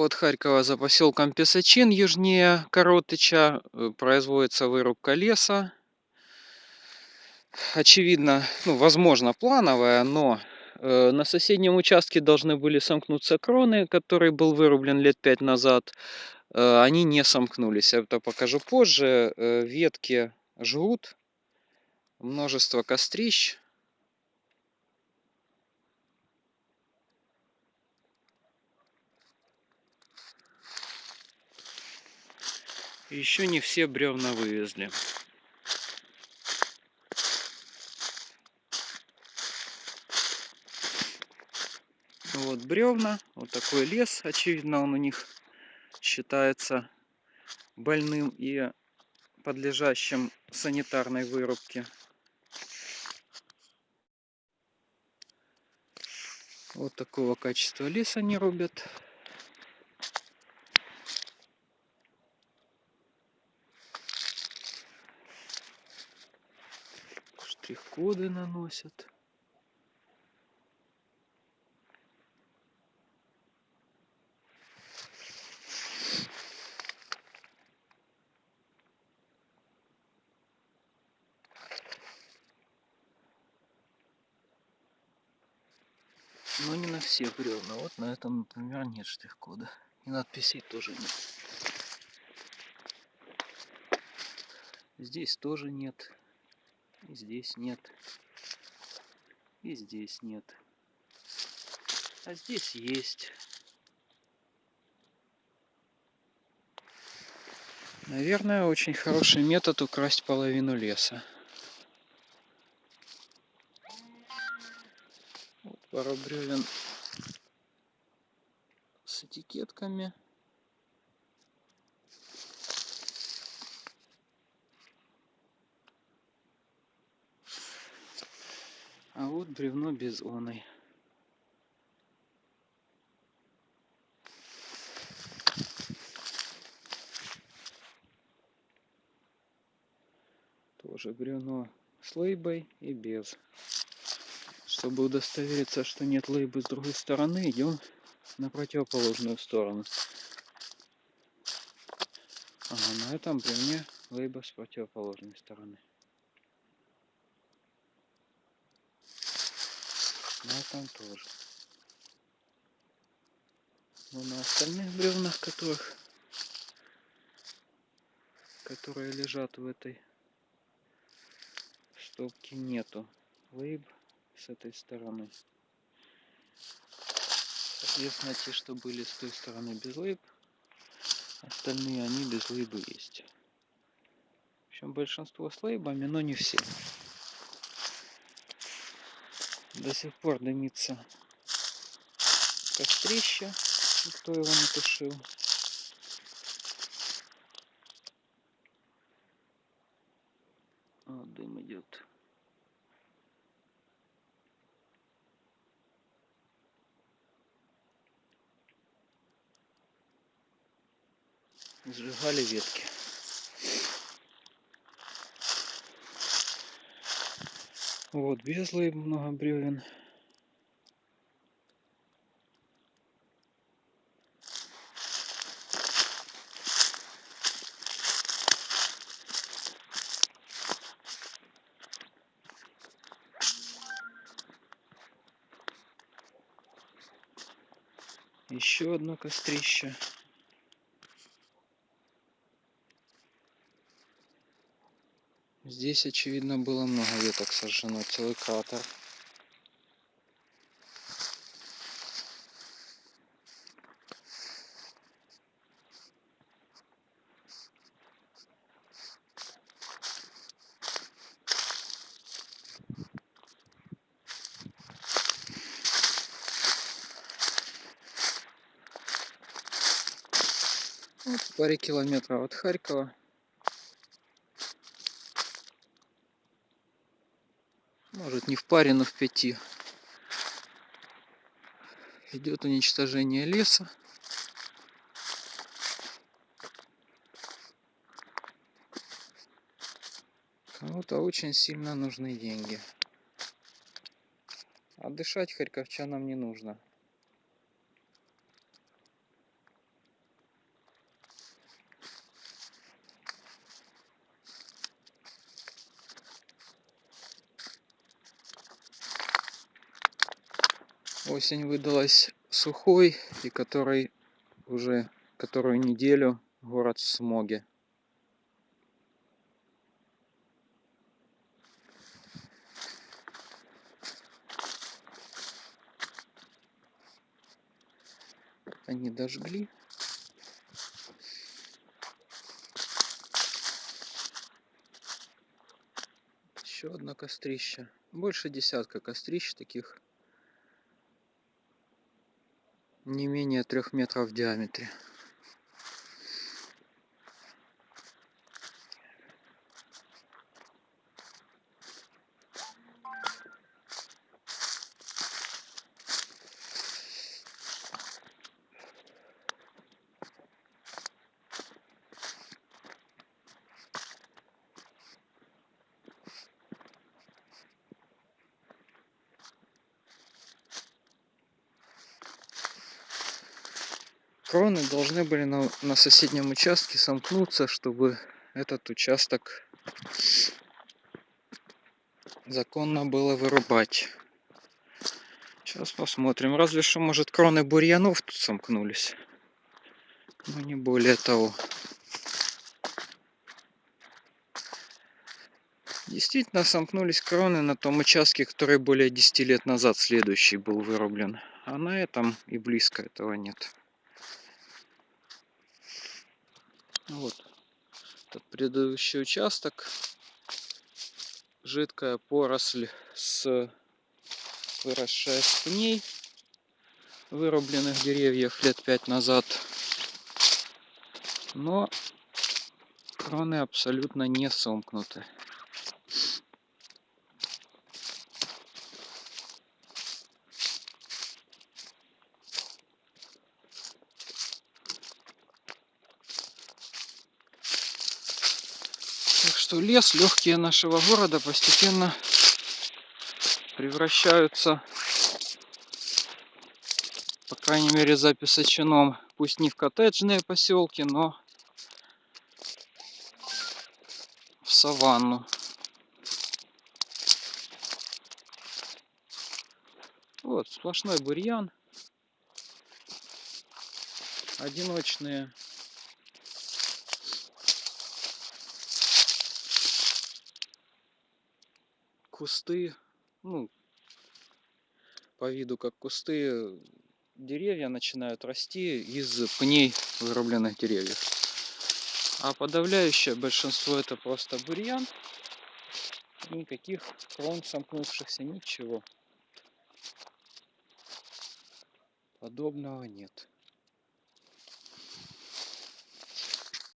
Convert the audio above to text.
От Харькова за поселком Песочин, южнее Коротыча, э, производится вырубка леса. Очевидно, ну, возможно, плановая, но э, на соседнем участке должны были сомкнуться кроны, который был вырублен лет пять назад. Э, они не сомкнулись. Это покажу позже. Ветки жгут, множество кострищ. Еще не все бревна вывезли. Вот бревна, вот такой лес, очевидно, он у них считается больным и подлежащим санитарной вырубке. Вот такого качества лес они рубят. Штрих-коды наносят. Но не на все бревна. Вот на этом, например, нет штрих-кода. И надписей тоже нет. Здесь тоже нет. И здесь нет. И здесь нет. А здесь есть. Наверное, очень хороший метод украсть половину леса. Вот пара бревен с этикетками. Бревно без оной. Тоже бревно с лейбой и без. Чтобы удостовериться, что нет лейбы с другой стороны, идем на противоположную сторону. Ага, на этом бревне лейба с противоположной стороны. На этом тоже. Но на остальных бревнах, которых, которые лежат в этой стопке, нету лейб с этой стороны. Соответственно, те, что были с той стороны без лейб, остальные они без лейбы есть. В общем, большинство с лейбами, но не все. До сих пор дымится кострище, никто его не тушил. Вот дым идет. Сжигали ветки. Вот, безлые много бревен. Еще одно кострище. Здесь, очевидно, было много веток сожжено, целый кратер. Вот в паре километров от Харькова может не в паре, но в пяти. Идет уничтожение леса. Кому-то очень сильно нужны деньги. А дышать харьковчанам не нужно. Осень выдалась сухой, и который уже которую неделю город в смоге. Они дожгли. Еще одно кострище. Больше десятка кострищ таких не менее трех метров в диаметре. Кроны должны были на, на соседнем участке сомкнуться, чтобы этот участок законно было вырубать. Сейчас посмотрим. Разве что, может, кроны бурьянов тут сомкнулись. Но не более того. Действительно сомкнулись кроны на том участке, который более 10 лет назад следующий был вырублен. А на этом и близко этого нет. Вот этот предыдущий участок. Жидкая поросль с выросшая с пней вырубленных деревьев лет пять назад. Но кроны абсолютно не сомкнуты. Что лес, легкие нашего города постепенно превращаются, по крайней мере за Песочином, пусть не в коттеджные поселки, но в саванну. Вот, сплошной бурьян. Одиночные кусты, ну, по виду как кусты, деревья начинают расти из пней вырубленных деревьев. А подавляющее большинство это просто бурьян. Никаких крон сомкнувшихся, ничего подобного нет.